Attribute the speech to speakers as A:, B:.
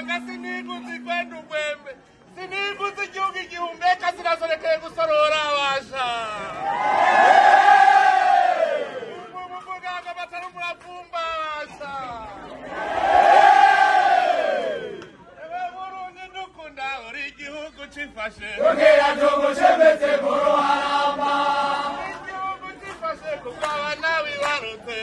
A: usanga sinigutse ikwenda ugwembe sinigutse igihugu igihumeka sinasorekeye gusorora abasha umuganga batari umurapfumba abasha ewe burundi dukunda uri igihugu cifashe kugira tugushemetse mu ruharamba igihugu cifashe kubw'abana bibarutse